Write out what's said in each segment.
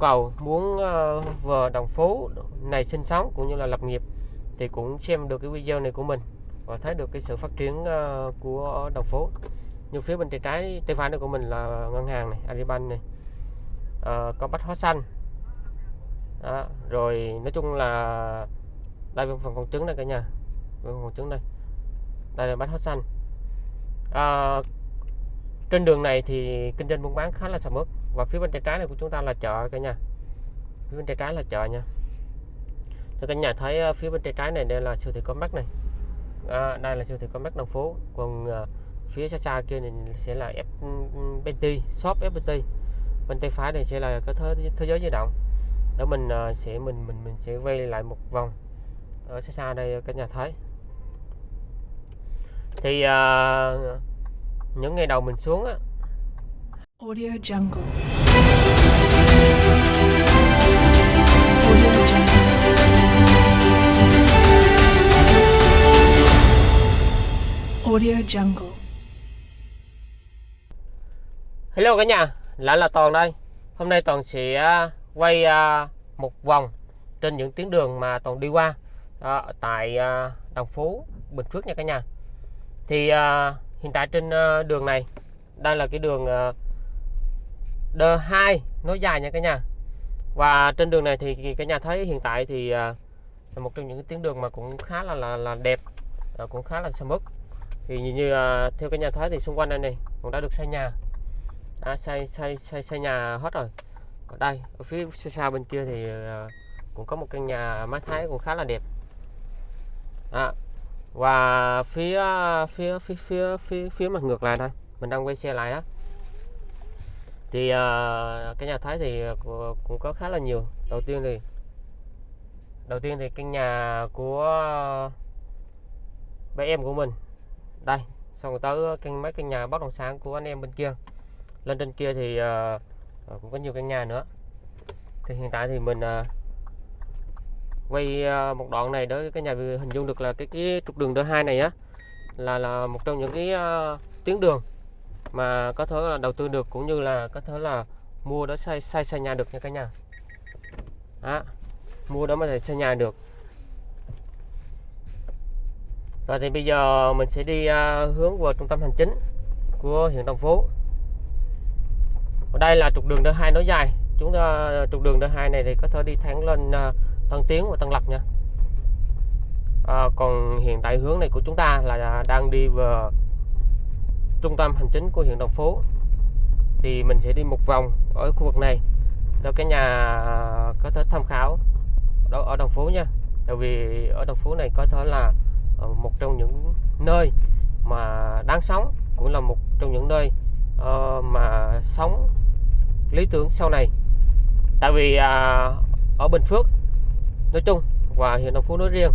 cầu muốn ờ, uh, vào đồng phố này sinh sống cũng như là lập nghiệp thì cũng xem được cái video này của mình và thấy được cái sự phát triển ờ, của đồng phố như phía bên tay trái tay phải này của mình là ngân hàng này Agribank này. Ờ, à, có bách hóa xanh. Đó. rồi nói chung là đây phần phòng trứng đây cả nhà. Phần trứng đây. Đây là bách hóa xanh. À, trên đường này thì kinh doanh buôn bán khá là sầm uất và phía bên tay trái này của chúng ta là chợ cả nhà. Phía bên tay trái là chợ nha. Thì cả nhà thấy ờ, phía bên tay trái này đây là siêu thị con mắt này. À, đây là siêu thị con mắt đồng phố còn à, phía xa xa kia này sẽ là FPT ừ, ừ, shop FPT bên tay phải này sẽ là cái thế, thế giới di động. Đó mình à, sẽ mình mình mình sẽ quay lại một vòng ở xa xa đây ờ, cả nhà thấy. Thì à, những ngày đầu mình xuống á Audio Jungle. Audio Jungle. Audio Jungle. Hello cả nhà, lại là Toàn đây. Hôm nay Toàn sẽ à, quay à, một vòng trên những tuyến đường mà Toàn đi qua à, tại Đồng Phú, Bình Phước nha cả nhà. Thì hiện tại trên đường này, đây là cái đường D2 nối dài nha cả nhà. Và trên đường này thì cả nhà thấy hiện tại thì à, là một trong những tuyến đường mà cũng khá là là, là đẹp, à, cũng khá là sầm uất. Thì như, như à, theo cái nhà thấy thì xung quanh đây này cũng đã được xây nhà. À, xây xây xây xây nhà hết rồi. Còn đây ở phía xa xa bên kia thì uh, cũng có một căn nhà mái thái cũng khá là đẹp. À, và phía phía phía phía phía phía mặt ngược lại đây mình đang quay xe lại đó thì à, cái nhà thái thì cũng có khá là nhiều. Đầu tiên thì đầu tiên thì căn nhà của bé em của mình. Đây xong tới căn mấy căn nhà bất động sản của anh em bên kia. Lên trên kia thì à, à cũng có nhiều căn nhà nữa. Thì hiện tại thì mình à, quay à, một đoạn này để cái nhà hình dung được là cái cái trục đường D2 này á là là một trong những cái uh, tuyến đường mà có thể là đầu tư được cũng như là có thể là mua đó xây xây xây nhà được nha cả nhà. Đó. mua đó mà thể xây nhà được. Rồi thì bây giờ mình sẽ đi uh, hướng vào trung tâm hành chính của huyện Đồng Phú. Ở đây là trục đường D2 nối dài. Chúng ta à, trục đường D2 này thì có thể đi thẳng lên uh, Tân Tiến và Tân Lập nha. À, còn hiện tại hướng này của chúng ta là đang đi vào trung tâm hành chính của huyện Đồng Phú thì mình sẽ đi một vòng ở khu vực này. Cho cái nhà có thể tham khảo đó ở Đồng Phú nha. Tại vì ở Đồng Phú này có thể là ờ, một trong những nơi mà đáng sống cũng là một trong những nơi uh, mà sống lý tưởng sau này. Tại vì uh, ở Bình Phước nói chung và huyện Đồng Phú nói riêng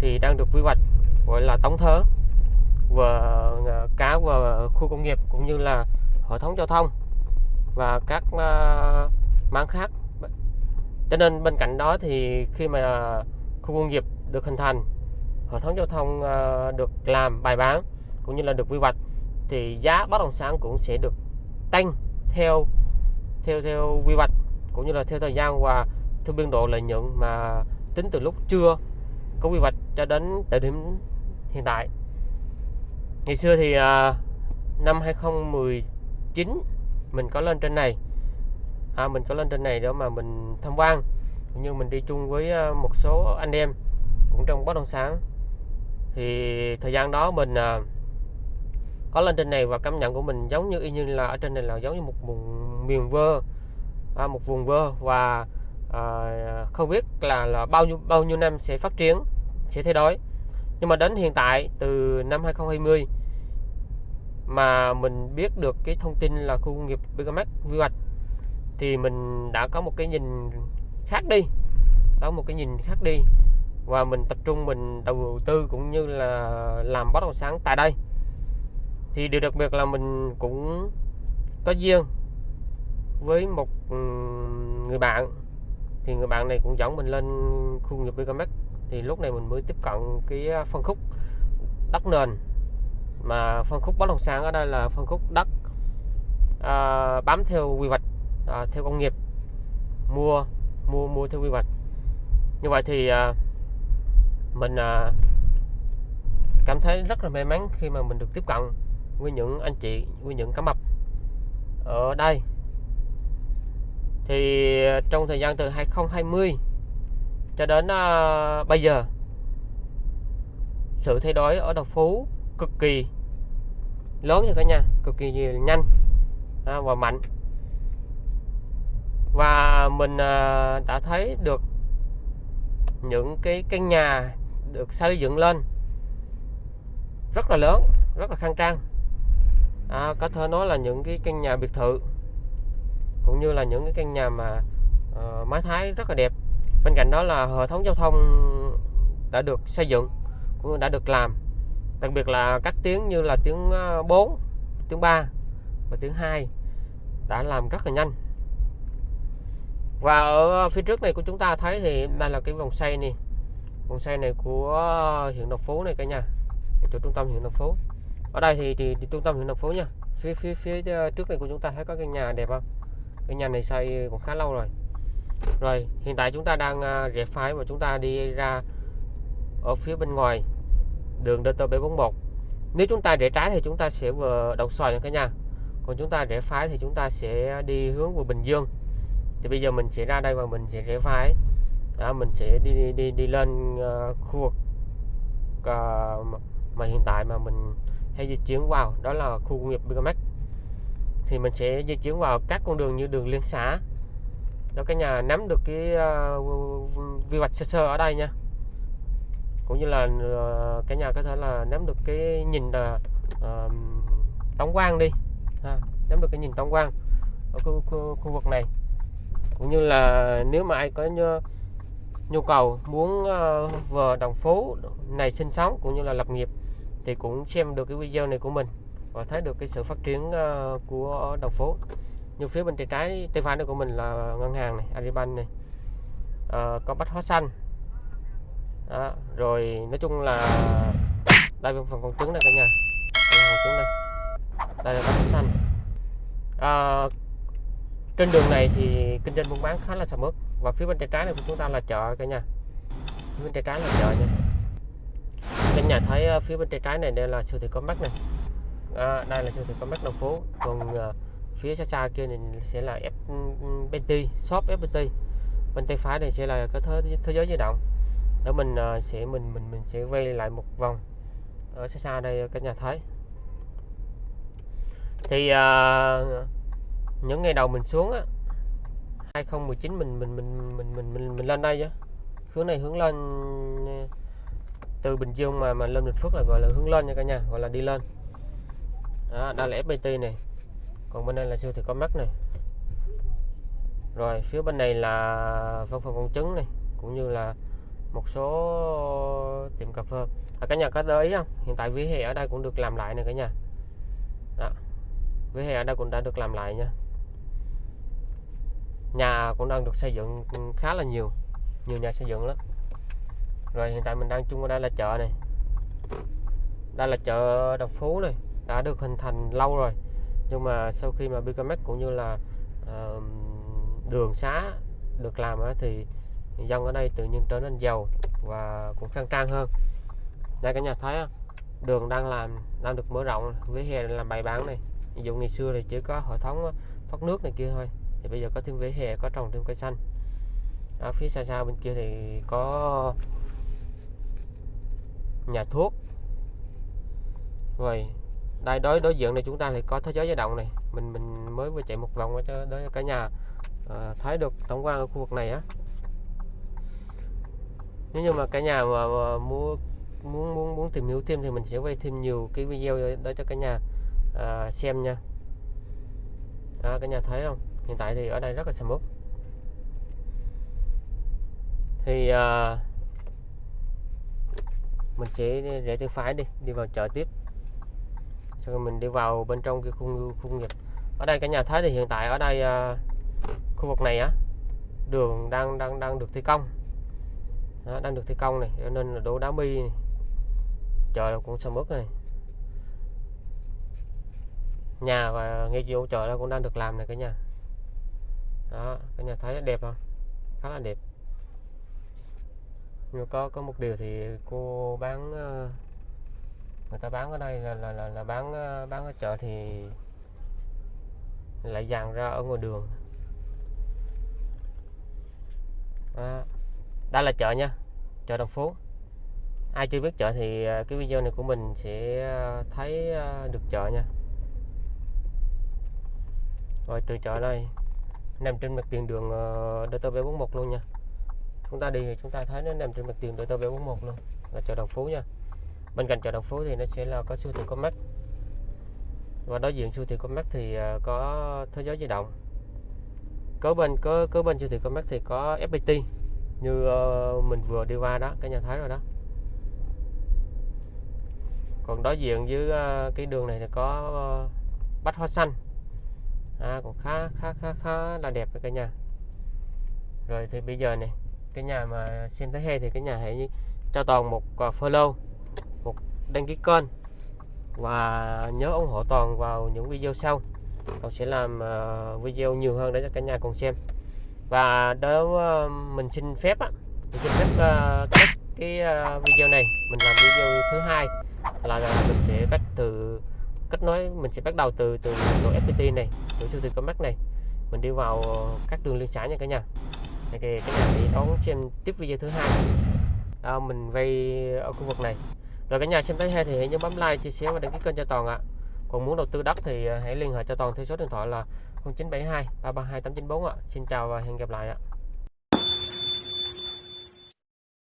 thì đang được quy hoạch gọi là tổng thớ và cả và ờ, khu công nghiệp cũng như là hệ thống giao thông và các uh, mảng khác. Cho nên bên cạnh đó thì khi mà khu công nghiệp được hình thành hệ thống giao thông ờ, được làm bài bản cũng như là được quy hoạch thì giá bất động sản cũng sẽ được tăng theo theo theo quy hoạch cũng như là theo thời gian và theo biên độ lợi nhuận mà tính từ lúc chưa có quy hoạch cho đến thời điểm hiện tại ngày xưa thì à, năm 2019 mình có lên trên này. À, mình có lên trên này đó mà mình tham quan. Cũng như mình đi chung với à, một số anh em cũng trong bất động sản. Thì thời gian đó mình à, có lên trên này và cảm nhận của mình giống như y như là ở trên này là giống như một vùng miền vơ à, một vùng vơ. Và à, không biết là là bao nhiêu bao nhiêu năm sẽ phát triển sẽ thay đổi nhưng mà đến hiện tại, từ năm 2020 mà mình biết được cái thông tin là khu công nghiệp Bigamax quy hoạch, thì mình đã có một cái nhìn khác đi. Đó một cái nhìn khác đi. Và mình tập trung, mình đầu tư cũng như là làm bất động sản tại đây. Thì điều đặc biệt là mình cũng có duyên với một người bạn. Thì người bạn này cũng dẫn mình lên khu nghiệp Bigamax thì lúc này mình mới tiếp cận cái à, phân khúc đất nền. Mà phân khúc bất động sản ở đây là phân khúc đất à, bám theo quy hoạch à, theo công nghiệp. Mua mua mua theo quy hoạch. Như vậy thì à, mình à, cảm thấy rất là may mắn khi mà mình được tiếp cận với những anh chị với những cá mập ở đây. Thì à, trong thời gian từ 2020 cho đến à, bây giờ sự thay đổi ở Đồng Phú cực kỳ lớn nha cả nhà cực kỳ nhanh à, và mạnh. Và mình à, đã thấy được những cái căn nhà được xây dựng lên rất là lớn rất là khang trang. À, có thể nói là những cái căn nhà biệt thự cũng như là những cái căn nhà mà uh, mái thái rất là đẹp bên cạnh đó là hệ thống giao thông đã được xây dựng cũng đã được làm. Đặc biệt là các tiếng như là tiếng 4 tiếng 3 và tiếng 2 đã làm rất là nhanh. Và ở phía trước này của chúng ta thấy thì đây là cái vòng xoay này. Vòng xoay này của ờ, huyện Đồng Phú này cả nhà. Chỗ trung tâm huyện Đồng Phú. Ở đây thì, thì, thì trung tâm huyện Đồng Phú nha. Phía phía phía ờ, trước này của chúng ta thấy có cái nhà đẹp không? Cái nhà này xây cũng khá lâu rồi rồi hiện tại chúng ta đang à, rẽ phải và chúng ta đi ra ở phía bên ngoài đường DT741 nếu chúng ta rẽ trái thì chúng ta sẽ vừa đầu xoài nha cả nhà. Còn chúng ta rẽ phải thì chúng ta sẽ đi hướng về Bình Dương. Thì bây giờ mình sẽ ra đây và mình sẽ rẽ phải đó, mình sẽ đi đi đi, đi lên uh, khu vực uh, mà hiện tại mà mình hay di chuyển vào đó là khu công nghiệp Bigamex thì mình sẽ di chuyển vào các con đường như đường liên xã đó cái nhà nắm được cái ờ, uh, vi hoạch sơ sơ ở đây nha. Cũng như là uh, cái nhà có thể là nắm được cái nhìn là uh, tổng quan đi. Ha, nắm được cái nhìn tổng quan ở khu, khu, khu vực này. Cũng như là nếu mà ai có nhu, nhu cầu muốn uh, vào đồng phố này sinh sống cũng như là lập nghiệp thì cũng xem được cái video này của mình và thấy được cái sự phát triển uh, của đồng phố như phía bên tay trái tay phải của mình là ngân hàng này Agribank này. À, có bách hóa xanh. Đó. rồi nói chung là đây phần con trứng này cả nhà. Đây con trứng đây. Đây là bách hóa xanh. À, trên đường này thì kinh doanh buôn bán khá là sầm uất. Và phía bên tay trái này của chúng ta là chợ cả nhà. Phía bên tay trái là chợ nha. Cả nhà thấy ờ, phía bên tay trái này đây là siêu thị có mắt này. À, đây là siêu thị có mắt đồng phố còn uh, phía xa xa kia này sẽ là FPT ừ, ừ, shop FPT bên tay phải này sẽ là cái thế, thế giới di động. Đó mình uh, sẽ mình mình mình sẽ quay lại một vòng ở xa xa đây cả nhà thấy thì uh, những ngày đầu mình xuống á 2019 mình mình mình mình mình mình, mình lên đây chứ hướng này hướng lên ừ, từ Bình Dương mà mà lên Bình Phước là gọi là hướng lên nha cả nhà gọi là đi lên. Đó, đây là FPT này còn bên đây là siêu thị có mắt này. Rồi phía bên này là phân phần con trứng này cũng như là một số tiệm cà phê. À, cả nhà có để ý không? Hiện tại vỉa hè ở đây cũng được làm lại này cả nhà. Đó. vỉa hè ở đây cũng đã được làm lại nha. Nhà cũng đang được xây dựng khá là nhiều nhiều nhà xây dựng lắm. Rồi hiện tại mình đang chung ở đây là chợ này. Đây là chợ Đồng Phú này đã được hình thành lâu rồi nhưng mà sau khi mà Bicamex cũng như là uh, đường xá được làm á, thì dân ở đây tự nhiên trở nên giàu và cũng khang trang hơn. Đây cả nhà thấy không? đường đang làm đang được mở rộng với hè làm bày bán này. Ví dụ ngày xưa thì chỉ có hệ thống thoát nước này kia thôi thì bây giờ có thêm vỉa hè có trồng thêm cây xanh. Ở phía xa xa bên kia thì có nhà thuốc. Rồi đây đối đối diện này chúng ta thì có thế giới di động này. Mình mình mới vừa chạy một vòng cho đó cả nhà à, thấy được tổng quan ở khu vực này á. Nếu như mà cả nhà mà, mà mua muốn muốn muốn tìm hiểu thêm thì mình sẽ quay thêm nhiều cái video đó cho cả nhà à, xem nha. À, cả nhà thấy không? Hiện tại thì ở đây rất là sầm uất. Thì à, mình sẽ rẽ tay phải đi đi vào chợ tiếp rồi mình đi vào bên trong cái khu khu nghiệp. Ở đây cả nhà thấy thì hiện tại ở đây à, khu vực này á đường đang đang đang được thi công. Đó, đang được thi công này cho nên là đổ đá mi này. chợ cũng sầm uất này. Nhà và ngay chỗ chợ đó cũng đang được làm này cả nhà. Đó cả nhà thấy đẹp không? Khá là đẹp. Nhưng có có một điều thì cô bán uh, người ta bán ở đây là là là, là bán ờ, bán ở chợ thì lại dàn ra ở ngoài đường. Đó. đây là chợ nha chợ đồng phố ai chưa biết chợ thì ờ, cái video này của mình sẽ ờ, thấy được chợ nha. Rồi từ chợ đây nằm trên mặt tiền đường ờ, DT741 luôn nha. Chúng ta đi thì chúng ta thấy nó nằm trên mặt tiền DT741 luôn là chợ Đồng Phú nha bên cạnh chợ Đồng Phú thì nó sẽ là có siêu thị Comac. Và đối diện siêu thị Comac thì à, có thế giới di động. Có bên có có bên siêu thị Comac thì có FPT như ờ, mình vừa đi qua đó cái nhà thấy rồi đó. Còn đối diện với à, cái đường này thì có ờ, bách hoa xanh. À, cũng khá khá khá khá là đẹp cả nhà. Rồi thì bây giờ này cái nhà mà xem thấy hay thì cái nhà hãy cho toàn một à, follow đăng ký kênh và nhớ ủng hộ toàn vào những video sau. Còn sẽ làm ờ, video nhiều hơn để cho cả nhà cùng xem. Và đó ờ, mình xin phép á mình xin phép uh, kết cái uh, video này. Mình làm video thứ hai là, là mình sẽ bắt từ kết nối mình sẽ bắt đầu từ từ độ FPT này từ siêu thị Comac này. Mình đi vào các đường liên xã nha cả nhà. Thì cái cả nhà hãy đón xem tiếp video thứ hai. À, mình vay ở khu vực này rồi cả nhà xem thấy hay thì hãy nhớ bấm like, chia sẻ và đăng ký kênh cho toàn ạ. Còn muốn đầu tư đất thì à, hãy liên hệ cho toàn theo số điện thoại là 0972 332 894 ạ. Xin chào và hẹn gặp lại ạ.